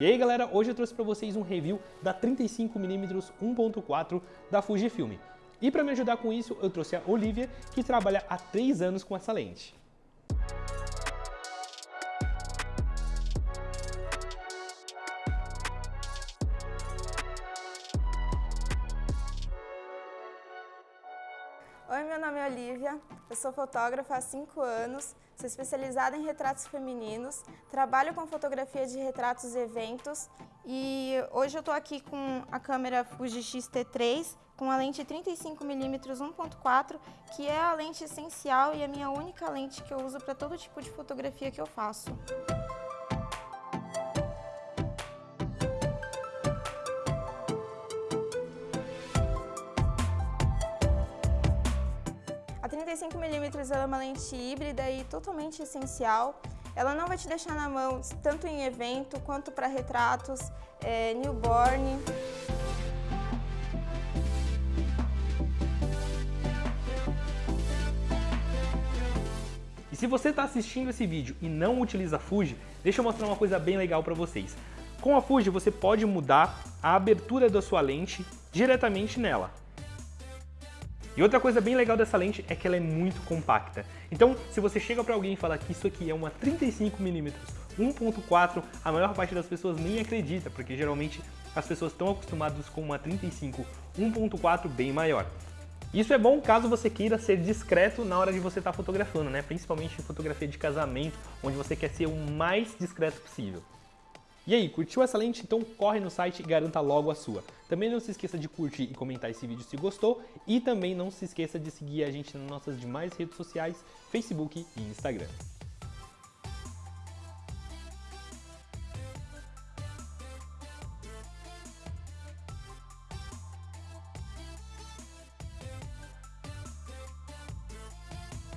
E aí galera, hoje eu trouxe para vocês um review da 35mm 1.4 da Fujifilm. E para me ajudar com isso, eu trouxe a Olivia, que trabalha há 3 anos com essa lente. Oi, meu nome é Olivia, eu sou fotógrafa há 5 anos, sou especializada em retratos femininos, trabalho com fotografia de retratos e eventos e hoje eu estou aqui com a câmera Fuji X-T3 com a lente 35mm 1.4, que é a lente essencial e a minha única lente que eu uso para todo tipo de fotografia que eu faço. A 35mm é uma lente híbrida e totalmente essencial. Ela não vai te deixar na mão tanto em evento quanto para retratos, é, newborn. E se você está assistindo esse vídeo e não utiliza a Fuji, deixa eu mostrar uma coisa bem legal para vocês. Com a Fuji você pode mudar a abertura da sua lente diretamente nela. E outra coisa bem legal dessa lente é que ela é muito compacta. Então, se você chega para alguém e fala que isso aqui é uma 35mm 1.4, a maior parte das pessoas nem acredita, porque geralmente as pessoas estão acostumadas com uma 35 1.4 bem maior. Isso é bom caso você queira ser discreto na hora de você estar tá fotografando, né? principalmente em fotografia de casamento, onde você quer ser o mais discreto possível. E aí, curtiu essa lente? Então corre no site e garanta logo a sua. Também não se esqueça de curtir e comentar esse vídeo se gostou e também não se esqueça de seguir a gente nas nossas demais redes sociais, Facebook e Instagram.